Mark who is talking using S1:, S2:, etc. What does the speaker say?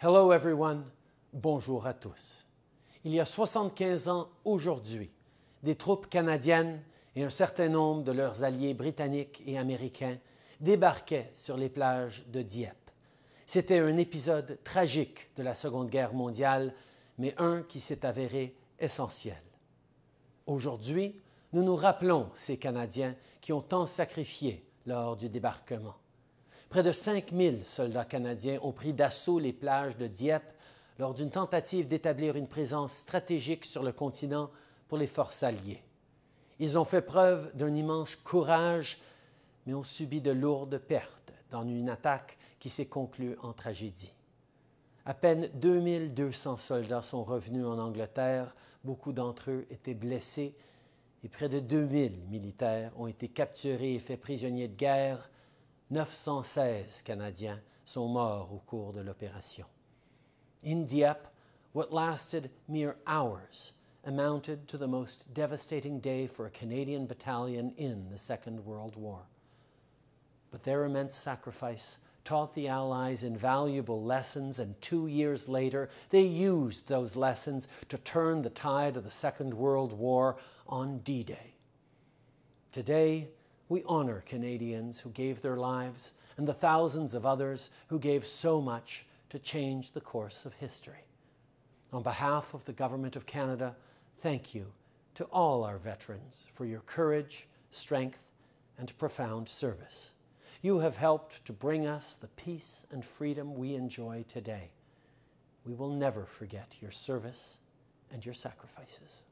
S1: Hello everyone, bonjour à tous. Il y a 75 ans aujourd'hui, des troupes canadiennes et un certain nombre de leurs alliés britanniques et américains débarquaient sur les plages de Dieppe. C'était un épisode tragique de la Seconde Guerre mondiale, mais un qui s'est avéré essentiel. Aujourd'hui, nous nous rappelons ces Canadiens qui ont tant sacrifié lors du débarquement. Près de 5000 soldats canadiens ont pris d'assaut les plages de Dieppe lors d'une tentative d'établir une présence stratégique sur le continent pour les forces alliées. Ils ont fait preuve d'un immense courage, mais ont subi de lourdes pertes dans une attaque qui s'est conclue en tragédie. À peine 2200 soldats sont revenus en Angleterre, beaucoup d'entre eux étaient blessés et près de 2000 militaires ont été capturés et faits prisonniers de guerre 916 Canadiens sont morts au cours de l'opération. In Dieppe, what lasted mere hours amounted to the most devastating day for a Canadian battalion in the Second World War. But their immense sacrifice taught the Allies invaluable lessons, and two years later, they used those lessons to turn the tide of the Second World War on D Day. Today, we honor Canadians who gave their lives and the thousands of others who gave so much to change the course of history. On behalf of the Government of Canada, thank you to all our veterans for your courage, strength, and profound service. You have helped to bring us the peace and freedom we enjoy today. We will never forget your service and your sacrifices.